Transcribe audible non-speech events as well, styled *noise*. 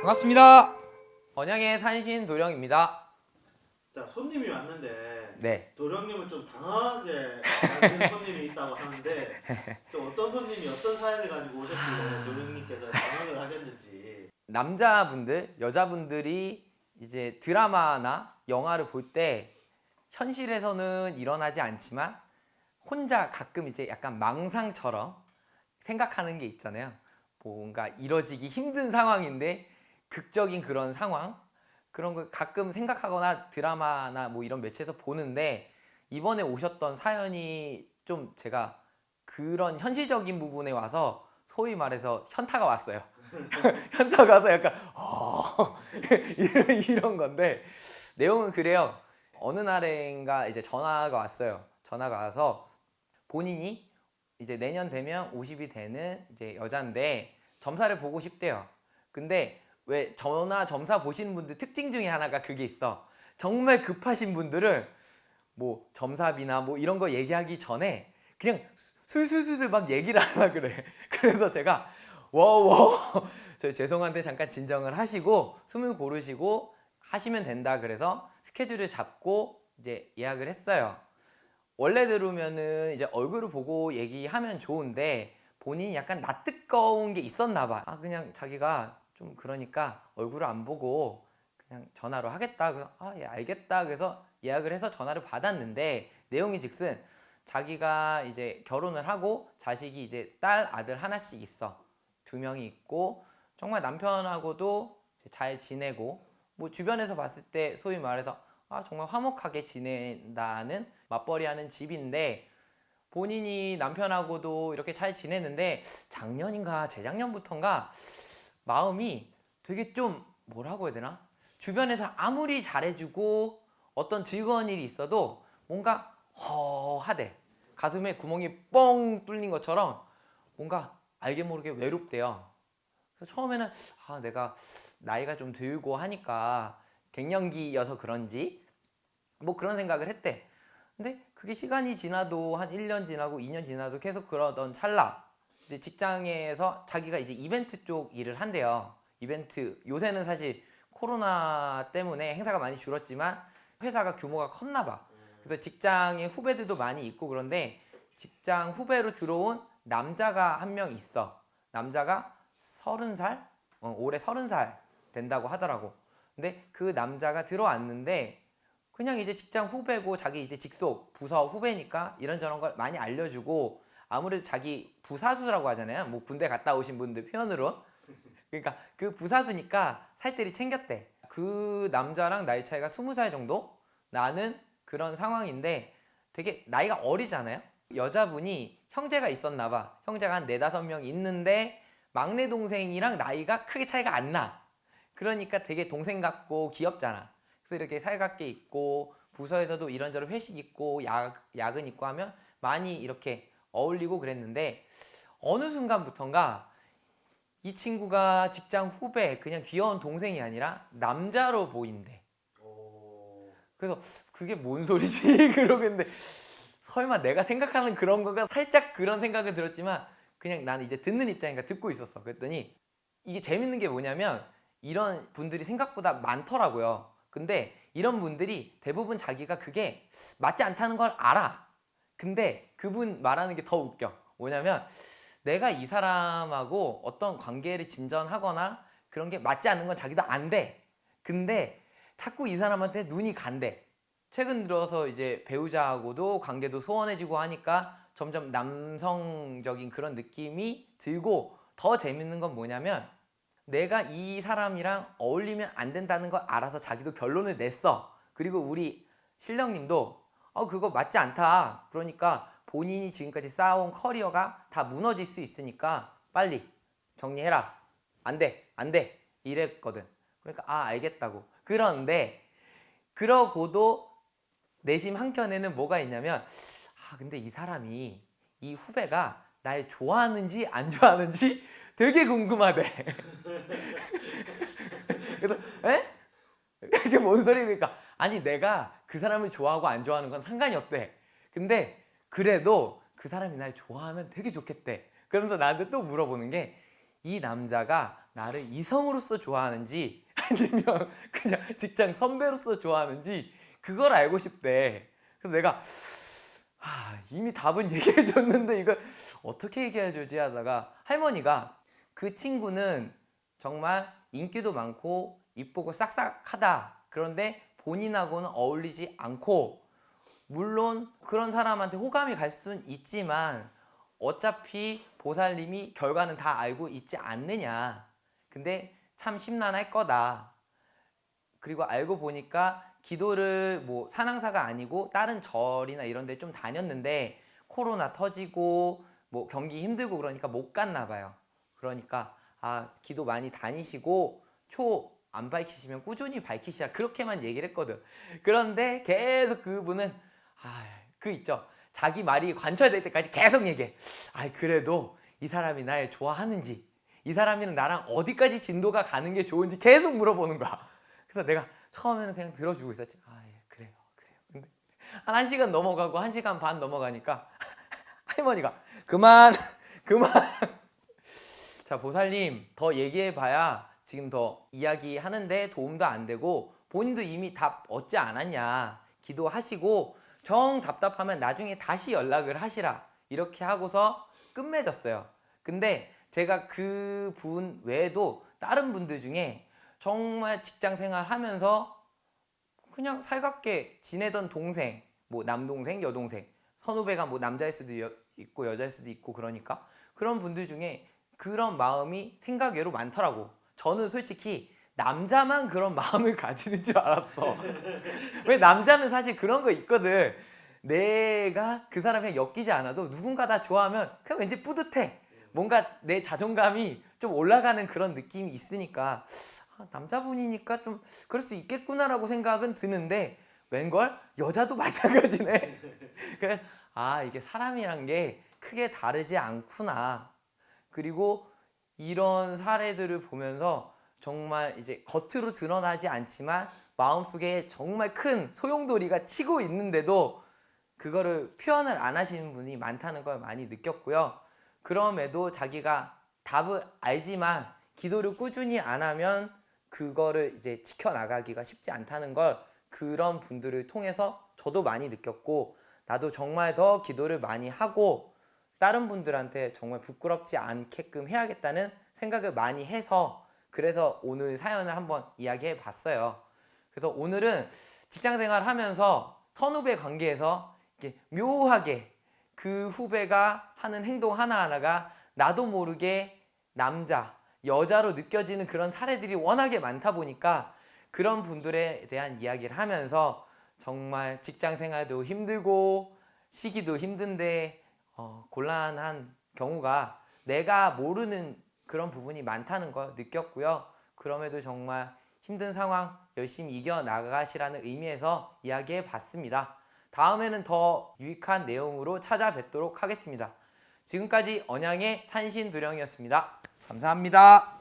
반갑습니다. 번양의 산신 도령입니다. 자 손님이 왔는데 네. 도령님을 좀 당황하게 만든 손님이 있다고 하는데 *laughs* 또 어떤 손님이 어떤 사연을 가지고 오셨길래 도령님께서 당황을 하셨는지 남자분들, 여자분들이 이제 드라마나 영화를 볼 때 현실에서는 일어나지 않지만 혼자 가끔 이제 약간 망상처럼 생각하는 게 있잖아요. 뭔가 이뤄지기 힘든 상황인데 극적인 그런 상황 그런 걸 가끔 생각하거나 드라마나 뭐 이런 매체에서 보는데 이번에 오셨던 사연이 좀 제가 그런 현실적인 부분에 와서 소위 말해서 현타가 왔어요. *laughs* 현타가 와서 약간 어 *laughs* 이런, 이런 건데 내용은 그래요. 어느 날인가 이제 전화가 왔어요. 전화가 와서 본인이 이제 내년 되면 50이 되는 이제 여잔데 점사를 보고 싶대요. 근데 왜 전화 점사 보시는 분들 특징 중에 하나가 그게 있어. 정말 급하신 분들은 뭐 점사비나 뭐 이런 거 얘기하기 전에 그냥 술술술 막 얘기를 하려 그래. *laughs* 그래서 제가 워워 *laughs* 저 죄송한데 잠깐 진정을 하시고 숨을 고르시고 하시면 된다 그래서 스케줄을 잡고 이제 예약을 했어요. 원래대로면은 이제 얼굴을 보고 얘기하면 좋은데 본인이 약간 낯뜨거운 게 있었나 봐. 아 그냥 자기가 좀 그러니까 얼굴을 안 보고 그냥 전화로 하겠다. 그래서 아 예 알겠다. 그래서 예약을 해서 전화를 받았는데 내용이 즉슨 자기가 이제 결혼을 하고 자식이 이제 딸 아들 하나씩 있어. 두 명이 있고 정말 남편하고도 잘 지내고 뭐 주변에서 봤을 때 소위 말해서 아 정말 화목하게 지낸다는 맞벌이하는 집인데 본인이 남편하고도 이렇게 잘 지내는데 작년인가 재작년부터인가 마음이 되게 좀 뭐라고 해야 되나? 주변에서 아무리 잘해주고 어떤 즐거운 일이 있어도 뭔가 허하대. 가슴에 구멍이 뻥 뚫린 것처럼 뭔가 알게 모르게 외롭대요. 그래서 처음에는 아 내가 나이가 좀 들고 하니까 갱년기여서 그런지 뭐 그런 생각을 했대. 근데 그게 시간이 지나도 한 1년 지나고 2년 지나도 계속 그러던 찰나. 이제 직장에서 자기가 이제 이벤트 쪽 일을 한대요. 이벤트. 요새는 사실 코로나 때문에 행사가 많이 줄었지만 회사가 규모가 컸나 봐. 그래서 직장에 후배들도 많이 있고 그런데 직장 후배로 들어온 남자가 한 명 있어. 남자가 서른 살? 어, 올해 서른 살 된다고 하더라고. 근데 그 남자가 들어왔는데 그냥 이제 직장 후배고 자기 이제 직속 부서 후배니까 이런저런 걸 많이 알려주고 아무래도 자기 부사수라고 하잖아요. 뭐 군대 갔다 오신 분들 표현으로. 그러니까 그 부사수니까 살뜰히 챙겼대. 그 남자랑 나이 차이가 스무 살 정도? 나는 그런 상황인데 되게 나이가 어리잖아요? 여자분이 형제가 있었나 봐. 형제가 한 네다섯 명 있는데 막내 동생이랑 나이가 크게 차이가 안 나. 그러니까 되게 동생 같고 귀엽잖아. 그래서 이렇게 살갑게 있고 부서에서도 이런저런 회식 있고 야, 야근 있고 하면 많이 이렇게 어울리고 그랬는데 어느 순간부턴가 이 친구가 직장 후배 그냥 귀여운 동생이 아니라 남자로 보인대. 오... 그래서 그게 뭔 소리지? *laughs* 그러겠는데 설마 내가 생각하는 그런 건가 살짝 그런 생각은 들었지만 그냥 나는 이제 듣는 입장이니까 듣고 있었어. 그랬더니 이게 재밌는 게 뭐냐면 이런 분들이 생각보다 많더라고요. 근데 이런 분들이 대부분 자기가 그게 맞지 않다는 걸 알아. 근데 그분 말하는 게 더 웃겨. 뭐냐면 내가 이 사람하고 어떤 관계를 진전하거나 그런 게 맞지 않는 건 자기도 안 돼. 근데 자꾸 이 사람한테 눈이 간대 최근 들어서 이제 배우자하고도 관계도 소원해지고 하니까 점점 남성적인 그런 느낌이 들고 더 재밌는 건 뭐냐면 내가 이 사람이랑 어울리면 안 된다는 걸 알아서 자기도 결론을 냈어. 그리고 우리 신령님도 어 그거 맞지 않다. 그러니까 본인이 지금까지 쌓아온 커리어가 다 무너질 수 있으니까 빨리 정리해라. 안돼 안돼. 이랬거든. 그러니까 아 알겠다고. 그런데 그러고도 내심 한켠에는 뭐가 있냐면 아 근데 이 사람이 이 후배가 날 좋아하는지 안 좋아하는지 *laughs* 되게 궁금하대 *laughs* 그래서 에? 이게 뭔 소리니까 아니 내가 그 사람을 좋아하고 안 좋아하는 건 상관이 없대. 근데 그래도 그 사람이 날 좋아하면 되게 좋겠대. 그러면서 나한테 또 물어보는 게 이 남자가 나를 이성으로서 좋아하는지 *laughs* 아니면 그냥 직장 선배로서 좋아하는지 그걸 알고 싶대. 그래서 내가 하, 이미 답은 *laughs* 얘기해 줬는데 이걸 어떻게 얘기해 주지 하다가 할머니가 그 친구는 정말 인기도 많고 이쁘고 싹싹하다. 그런데 본인하고는 어울리지 않고 물론 그런 사람한테 호감이 갈 수는 있지만 어차피 보살님이 결과는 다 알고 있지 않느냐. 근데 참 심란할 거다. 그리고 알고 보니까 기도를 뭐 산항사가 아니고 다른 절이나 이런 데 좀 다녔는데 코로나 터지고 뭐 경기 힘들고 그러니까 못 갔나 봐요. 그러니까 아 기도 많이 다니시고 초 안 밝히시면 꾸준히 밝히시라 그렇게만 얘기를 했거든. 그런데 계속 그분은 아그 있죠. 자기 말이 관철될 때까지 계속 얘기해. 아 그래도 이 사람이 날 좋아하는지 이 사람이랑 나랑 어디까지 진도가 가는 게 좋은지 계속 물어보는 거야. 그래서 내가 처음에는 그냥 들어주고 있었지. 아, 예, 그래요, 그래요. 근데 한 1시간 넘어가고 1시간 반 넘어가니까 *laughs* 할머니가 그만, *laughs* 그만. 자, 보살님, 더 얘기해봐야 지금 더 이야기하는데 도움도 안 되고 본인도 이미 답 얻지 않았냐. 기도하시고 정 답답하면 나중에 다시 연락을 하시라. 이렇게 하고서 끝맺었어요. 근데 제가 그 분 외에도 다른 분들 중에 정말 직장 생활 하면서 그냥 살갑게 지내던 동생, 뭐 남동생, 여동생, 선후배가 뭐 남자일 수도 여- 있고 여자일 수도 있고 그러니까 그런 분들 중에 그런 마음이 생각외로 많더라고. 저는 솔직히 남자만 그런 *laughs* 마음을 가지는 줄 알았어. 왜 남자는 사실 그런 거 있거든. 내가 그 사람이랑 엮이지 않아도 누군가 다 좋아하면 그냥 왠지 뿌듯해. 뭔가 내 자존감이 좀 올라가는 그런 느낌이 있으니까 아, 남자분이니까 좀 그럴 수 있겠구나라고 생각은 드는데 웬걸 여자도 *laughs* 마찬가지네. 그래서 아 이게 사람이란 게 크게 다르지 않구나. 그리고 이런 사례들을 보면서 정말 이제 겉으로 드러나지 않지만 마음속에 정말 큰 소용돌이가 치고 있는데도 그거를 표현을 안 하시는 분이 많다는 걸 많이 느꼈고요. 그럼에도 자기가 답을 알지만 기도를 꾸준히 안 하면 그거를 이제 지켜나가기가 쉽지 않다는 걸 그런 분들을 통해서 저도 많이 느꼈고 나도 정말 더 기도를 많이 하고 다른 분들한테 정말 부끄럽지 않게끔 해야겠다는 생각을 많이 해서 그래서 오늘 사연을 한번 이야기해 봤어요. 그래서 오늘은 직장 생활 하면서 선후배 관계에서 이렇게 묘하게 그 후배가 하는 행동 하나하나가 나도 모르게 남자, 여자로 느껴지는 그런 사례들이 워낙에 많다 보니까 그런 분들에 대한 이야기를 하면서 정말 직장 생활도 힘들고 시기도 힘든데 어, 곤란한 경우가 내가 모르는 그런 부분이 많다는 걸 느꼈고요. 그럼에도 정말 힘든 상황 열심히 이겨나가시라는 의미에서 이야기해 봤습니다. 다음에는 더 유익한 내용으로 찾아뵙도록 하겠습니다. 지금까지 언양의 산신두령이었습니다. 감사합니다.